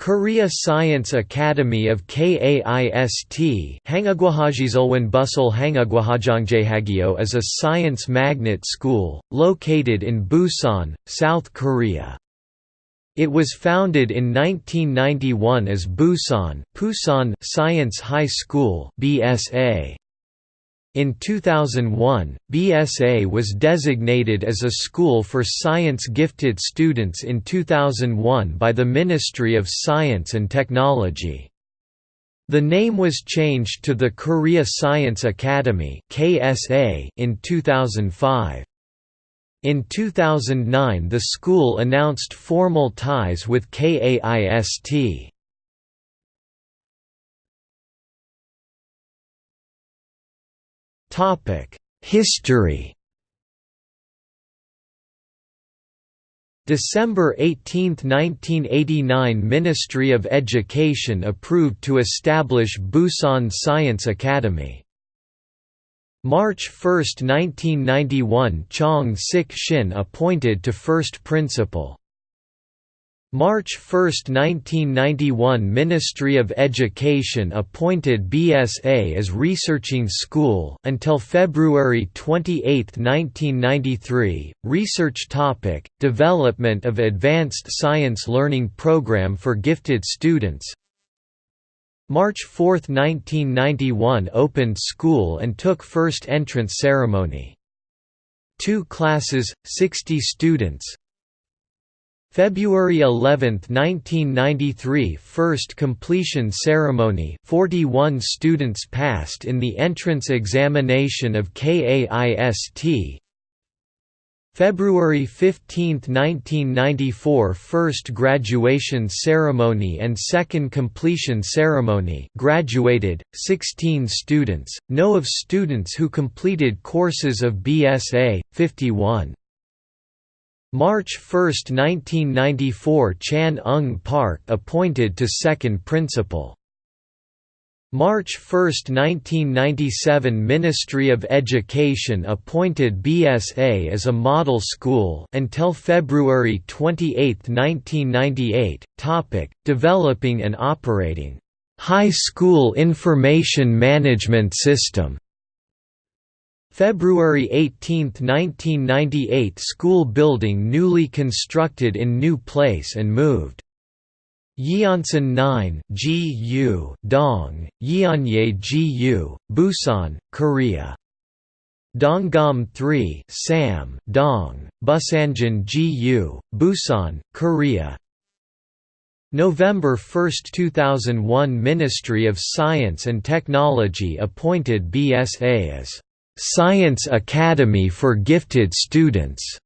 Korea Science Academy of KAIST Hangagwahajizulwan Busul is a science magnet school, located in Busan, South Korea. It was founded in 1991 as Busan, Pusan Science High School BSA. In 2001, BSA was designated as a school for science-gifted students in 2001 by the Ministry of Science and Technology. The name was changed to the Korea Science Academy in 2005. In 2009 the school announced formal ties with KAIST. History December 18, 1989 Ministry of Education approved to establish Busan Science Academy. March 1, 1991 Chong Sik Shin appointed to first principal. March 1, 1991 Ministry of Education appointed BSA as researching school until February 28, 1993. Research topic: Development of advanced science learning program for gifted students. March 4, 1991 opened school and took first entrance ceremony. Two classes, 60 students, February 11, 1993 First completion ceremony 41 students passed in the entrance examination of KAIST February 15, 1994 First graduation ceremony and second completion ceremony graduated, 16 students, no of students who completed courses of BSA, 51. March 1, 1994 Chan Ung Park appointed to second principal. March 1, 1997 Ministry of Education appointed BSA as a model school until February 28, 1998. Topic: Developing and operating High School Information Management System February 18, 1998 School building newly constructed in new place and moved. Yeonsan 9 GU Dong, Yeonje GU, Busan, Korea. Donggam 3 Sam Dong, Busanjin GU, Busan, Korea. November 1, 2001 Ministry of Science and Technology appointed BSA as Science Academy for Gifted Students.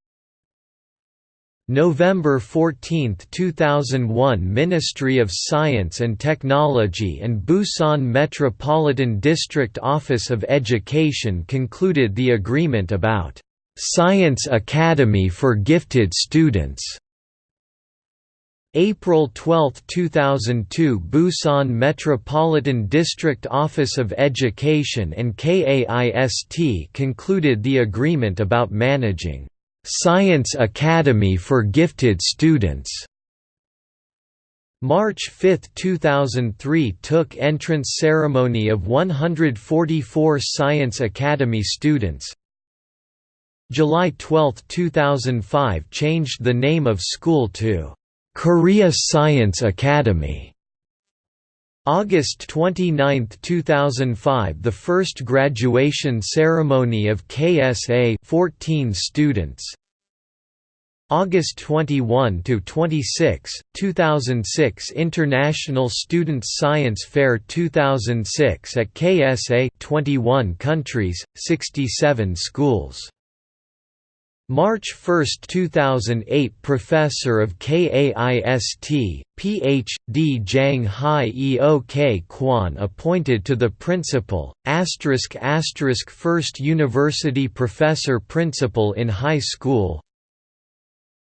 November 14, 2001 Ministry of Science and Technology and Busan Metropolitan District Office of Education concluded the agreement about Science Academy for Gifted Students. April 12, 2002 Busan Metropolitan District Office of Education and KAIST concluded the agreement about managing Science Academy for Gifted Students. March 5, 2003 took entrance ceremony of 144 Science Academy students. July 12, 2005 changed the name of school to Korea Science Academy. August 29, 2005 The first graduation ceremony of KSA 14 students August 21 to 26, 2006 International Students Science Fair 2006 at KSA 21 countries, 67 schools March 1, 2008 Professor of KAIST, Ph.D. Jang Hyuk Kwon appointed to the Principal, First University Professor Principal in High School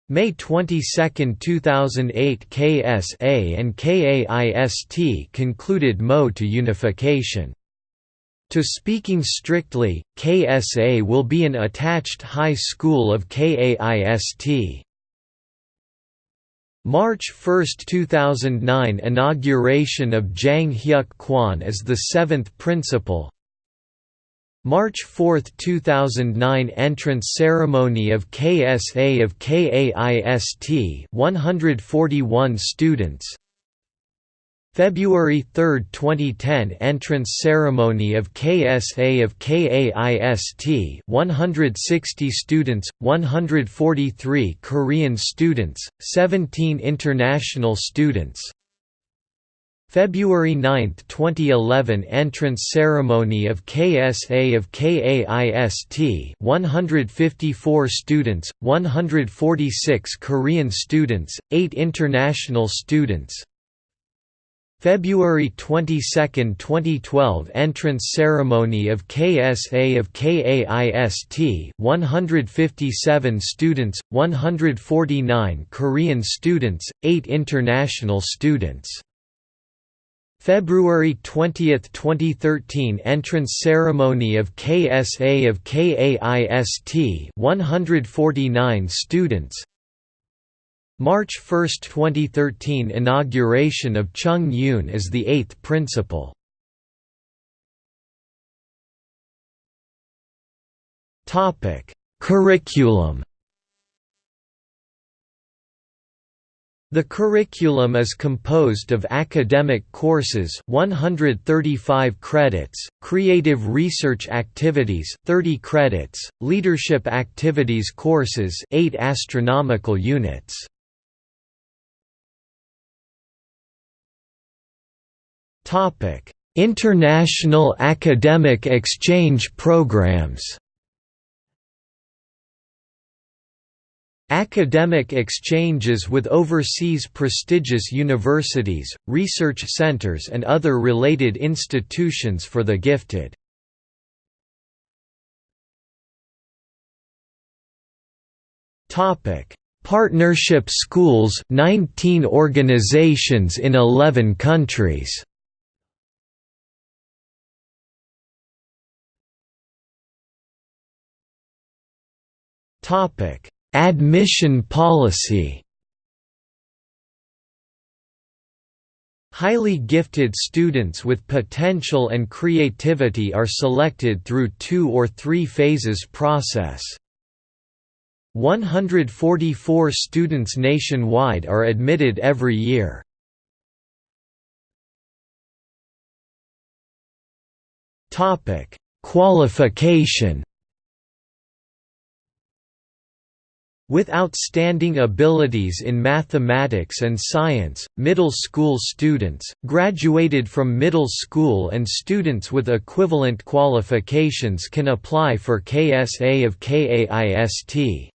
May 22, 2008 KSA and KAIST concluded MO to unification to speaking strictly, KSA will be an attached high school of KAIST. March 1, 2009 Inauguration of Jang Hyuk Kwon as the seventh principal March 4, 2009 Entrance ceremony of KSA of KAIST 141 students February 3, 2010 Entrance ceremony of KSA of KAIST 160 students, 143 Korean students, 17 international students. February 9, 2011 Entrance ceremony of KSA of KAIST 154 students, 146 Korean students, 8 international students February 22, 2012 Entrance ceremony of KSA of KAIST 157 students, 149 Korean students, 8 international students. February 20, 2013 Entrance ceremony of KSA of KAIST 149 students March 1, 2013 Inauguration of Chung Yoon as the eighth principal. Curriculum. The curriculum is composed of academic courses 135 credits, creative research activities 30 credits, leadership activities courses 8 astronomical units. Topic: International academic exchange programs. Academic exchanges with overseas prestigious universities, research centers and other related institutions for the gifted. Topic: Partnership schools 19 organizations in 11 countries. Admission policy. Highly gifted students with potential and creativity are selected through two or three phases process. 144 students nationwide are admitted every year. Qualification With outstanding abilities in mathematics and science, middle school students, graduated from middle school and students with equivalent qualifications can apply for KSA of KAIST.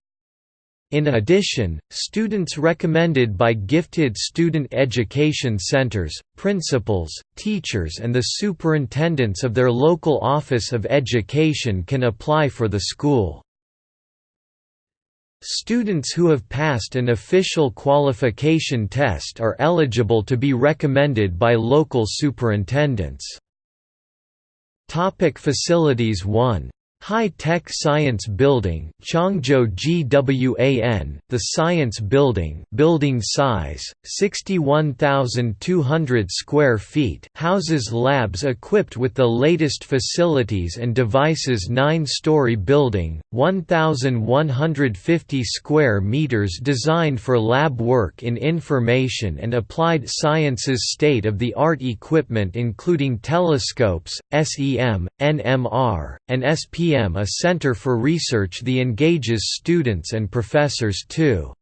In addition, students recommended by gifted student education centers, principals, teachers and the superintendents of their local office of education can apply for the school. Students who have passed an official qualification test are eligible to be recommended by local superintendents. Topic facilities 1 High-Tech Science Building Chongzhou GWAN, the Science Building building size, 61,200 square feet houses labs equipped with the latest facilities and devices nine-story building, 1,150 square meters designed for lab work in information and applied sciences state-of-the-art equipment including telescopes, SEM, NMR, and SPM a center for research that engages students and professors too.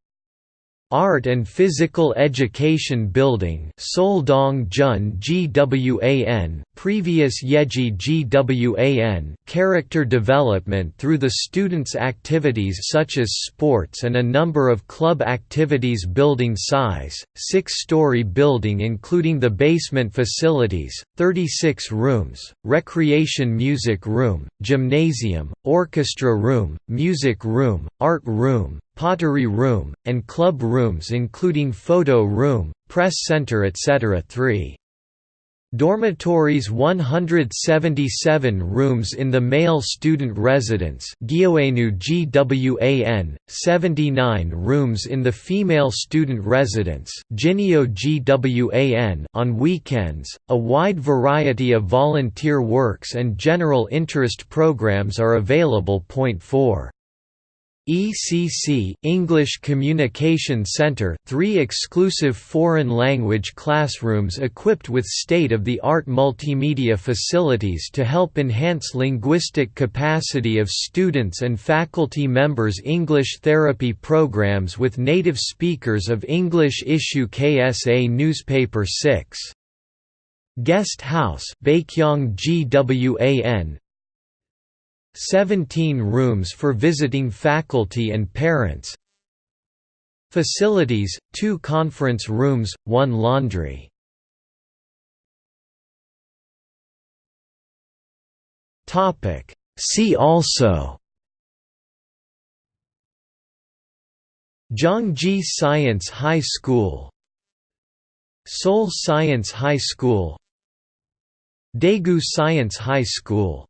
Art and Physical Education Building Seoldong Jun GWAN, previous Yeji GWAN character development through the students' activities such as sports and a number of club activities building size, six-story building including the basement facilities, 36 rooms, recreation music room, gymnasium, orchestra room, music room, art room, pottery room, and club rooms including photo room, press center etc. 3. Dormitories 177 rooms in the male student residence GWAN, 79 rooms in the female student residence Ginio GWAN on weekends. A wide variety of volunteer works and general interest programs are available. Point 4 ECC English Communication Center, three exclusive foreign language classrooms equipped with state-of-the-art multimedia facilities to help enhance linguistic capacity of students and faculty members English therapy programs with native speakers of English issue KSA Newspaper 6. Guest House Baekhyang GWAN 17 rooms for visiting faculty and parents. Facilities, 2 conference rooms, 1 laundry. See also. Gyeonggi Science High School. Seoul Science High School. Daegu Science High School